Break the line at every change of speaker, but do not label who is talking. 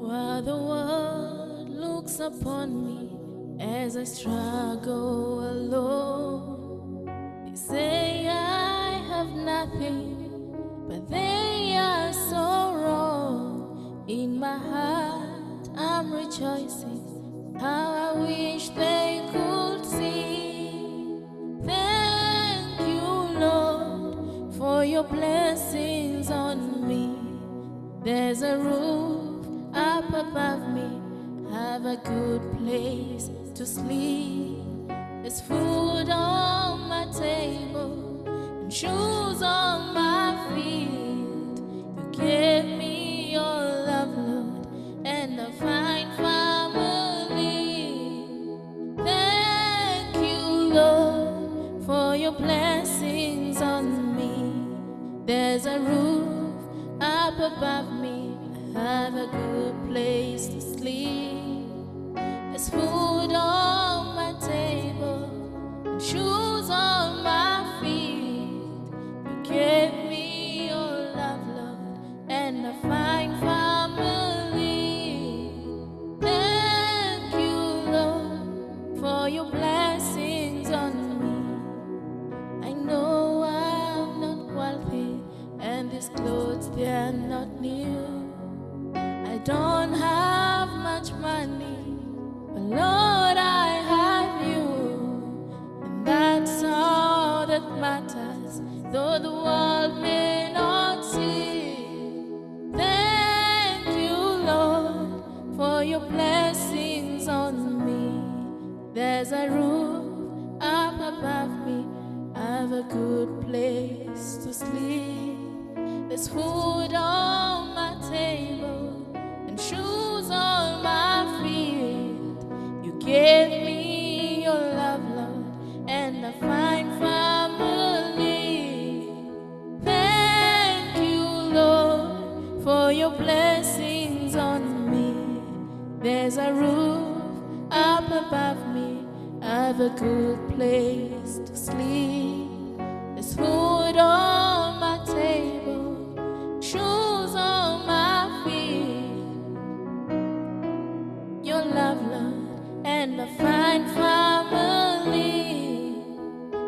While the world looks upon me as I struggle alone, they say I have nothing, but they are so wrong. In my heart, I'm rejoicing. How I wish they could see. Thank you, Lord, for your blessings on me. There's a roof up above me, have a good place to sleep. There's food on my table and shoes on my feet. You gave me your love, Lord, and a fine family. Thank you, Lord, for your blessings on me. There's a roof up above me, have a good Food on my table shoes on my feet. You gave me your love, Lord, and a fine family. Thank you, Lord, for your blessings on me. I know I'm not wealthy, and these clothes they are not new. I don't have much money, There's a roof up above me, I have a good place to sleep. There's food on my table and shoes on my feet. You gave me your love, Lord, and a fine family. Thank you, Lord, for your blessings on me. There's a roof have a good place to sleep. There's food on my table, shoes on my feet. Your love, Lord, and I find.